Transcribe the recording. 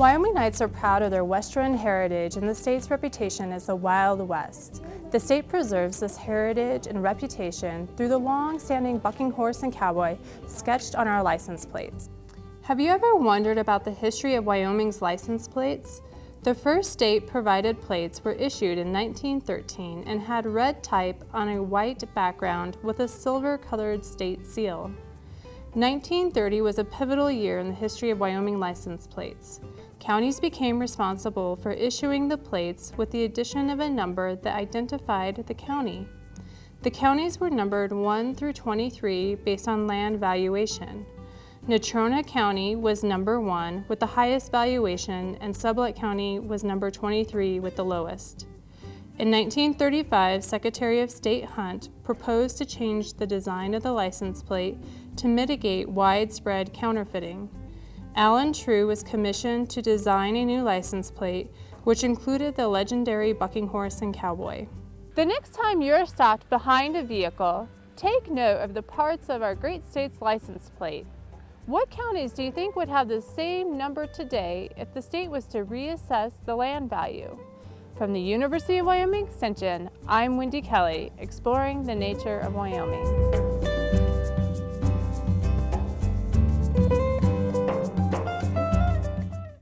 Wyomingites are proud of their Western heritage and the state's reputation as the Wild West. The state preserves this heritage and reputation through the long-standing bucking horse and cowboy sketched on our license plates. Have you ever wondered about the history of Wyoming's license plates? The first state-provided plates were issued in 1913 and had red type on a white background with a silver-colored state seal. 1930 was a pivotal year in the history of Wyoming license plates. Counties became responsible for issuing the plates with the addition of a number that identified the county. The counties were numbered 1 through 23 based on land valuation. Natrona County was number one with the highest valuation and Sublette County was number 23 with the lowest. In 1935, Secretary of State Hunt proposed to change the design of the license plate to mitigate widespread counterfeiting. Allen True was commissioned to design a new license plate which included the legendary bucking horse and cowboy. The next time you're stopped behind a vehicle, take note of the parts of our great state's license plate. What counties do you think would have the same number today if the state was to reassess the land value? From the University of Wyoming Extension, I'm Wendy Kelly, exploring the nature of Wyoming.